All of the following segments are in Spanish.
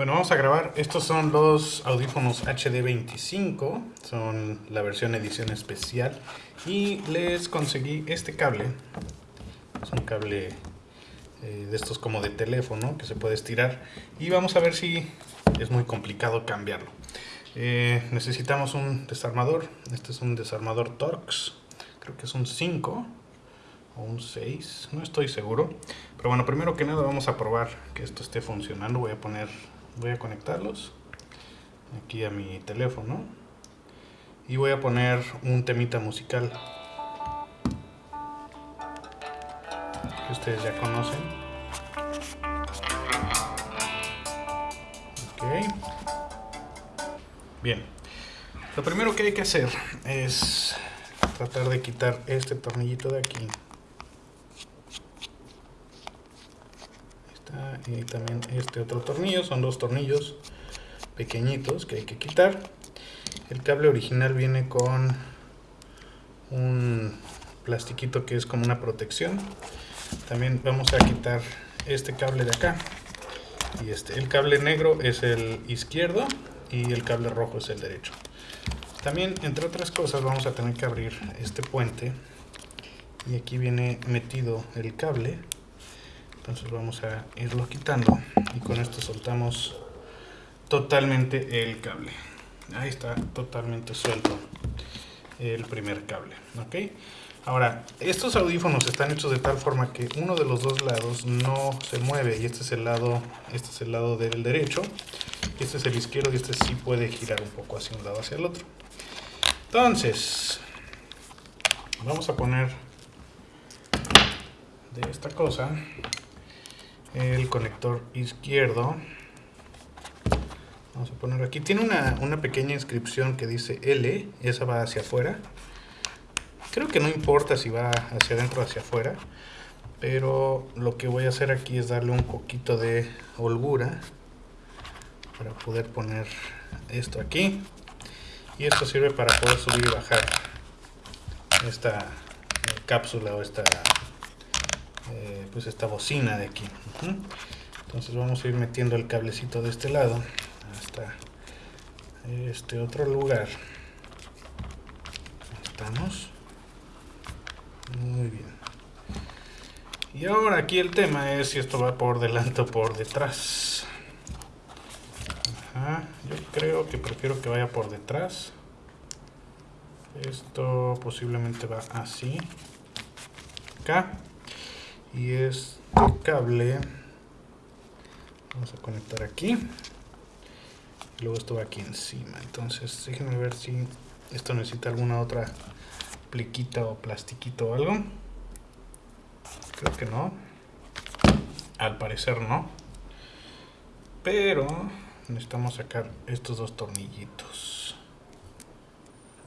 Bueno, vamos a grabar. Estos son los audífonos HD25. Son la versión edición especial. Y les conseguí este cable. Es un cable eh, de estos como de teléfono que se puede estirar. Y vamos a ver si es muy complicado cambiarlo. Eh, necesitamos un desarmador. Este es un desarmador Torx. Creo que es un 5 o un 6. No estoy seguro. Pero bueno, primero que nada vamos a probar que esto esté funcionando. Voy a poner voy a conectarlos aquí a mi teléfono y voy a poner un temita musical que ustedes ya conocen. Ok. Bien. Lo primero que hay que hacer es tratar de quitar este tornillito de aquí y también este otro tornillo son dos tornillos pequeñitos que hay que quitar. El cable original viene con un plastiquito que es como una protección. También vamos a quitar este cable de acá. Y este el cable negro es el izquierdo y el cable rojo es el derecho. También entre otras cosas vamos a tener que abrir este puente. Y aquí viene metido el cable entonces vamos a irlo quitando y con esto soltamos totalmente el cable. Ahí está totalmente suelto el primer cable ok ahora estos audífonos están hechos de tal forma que uno de los dos lados no se mueve y este es el lado este es el lado del derecho este es el izquierdo y este sí puede girar un poco hacia un lado hacia el otro. Entonces vamos a poner de esta cosa el conector izquierdo. Vamos a poner aquí. Tiene una, una, pequeña inscripción que dice L esa va hacia afuera. Creo que no importa si va hacia adentro o hacia afuera pero lo que voy a hacer aquí es darle un poquito de holgura para poder poner esto aquí. Y esto sirve para poder subir y bajar esta cápsula o esta eh, pues esta bocina de aquí. Entonces vamos a ir metiendo el cablecito de este lado hasta este otro lugar. Estamos. Muy bien. Y ahora aquí el tema es si esto va por delante o por detrás. Yo creo que prefiero que vaya por detrás. Esto posiblemente va así. Acá y este cable vamos a conectar aquí. Y luego esto va aquí encima. Entonces déjenme ver si esto necesita alguna otra pliquita o plastiquito o algo. Creo que no. Al parecer no. Pero necesitamos sacar estos dos tornillitos.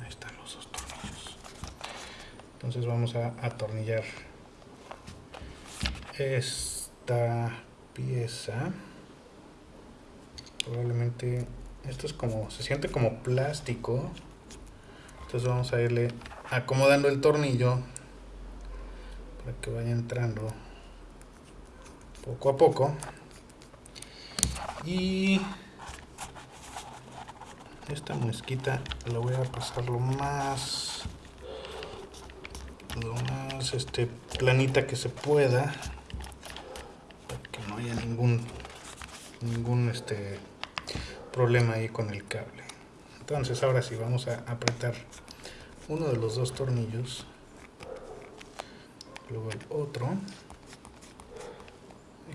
Ahí están los dos tornillos. Entonces vamos a atornillar esta pieza. Probablemente esto es como se siente como plástico. Entonces vamos a irle acomodando el tornillo para que vaya entrando poco a poco. Y esta mezquita la voy a pasar lo más lo más este planita que se pueda ningún ningún este problema ahí con el cable. Entonces ahora sí vamos a apretar uno de los dos tornillos luego el otro.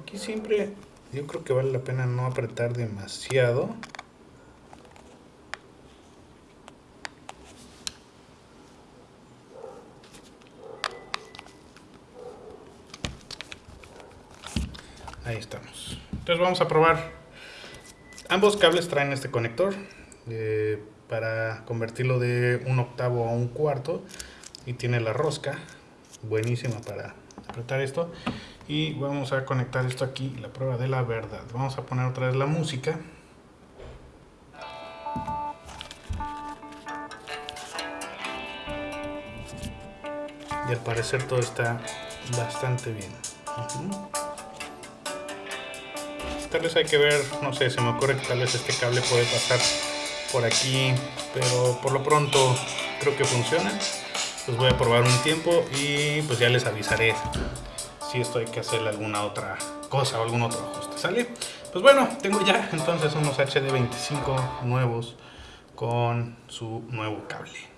Aquí siempre yo creo que vale la pena no apretar demasiado Ahí estamos. Entonces vamos a probar. Ambos cables traen este conector eh, para convertirlo de un octavo a un cuarto. Y tiene la rosca, buenísima para apretar esto. Y vamos a conectar esto aquí, la prueba de la verdad. Vamos a poner otra vez la música. Y al parecer todo está bastante bien. Tal vez hay que ver, no sé, se me ocurre que tal vez este cable puede pasar por aquí, pero por lo pronto creo que funciona. Pues voy a probar un tiempo y pues ya les avisaré si esto hay que hacerle alguna otra cosa o algún otro ajuste, ¿sale? Pues bueno, tengo ya entonces unos HD25 nuevos con su nuevo cable.